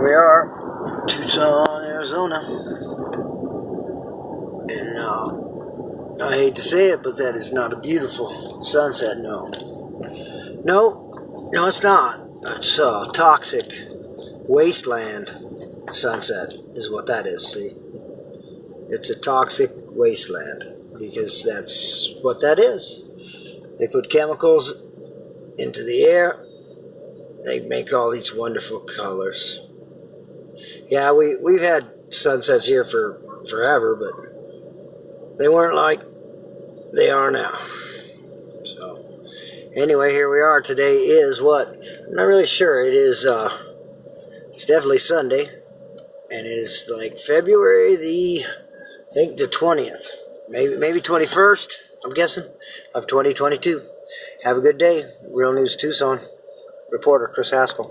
Here we are, Tucson, Arizona. And uh, I hate to say it, but that is not a beautiful sunset, no. No, no, it's not. It's uh, toxic wasteland sunset, is what that is, see? It's a toxic wasteland because that's what that is. They put chemicals into the air, they make all these wonderful colors. Yeah, we, we've had sunsets here for forever, but they weren't like they are now. So, anyway, here we are. Today is what? I'm not really sure. It is, uh, it's definitely Sunday, and it is like February the, I think the 20th, maybe, maybe 21st, I'm guessing, of 2022. Have a good day. Real News Tucson. Reporter Chris Haskell.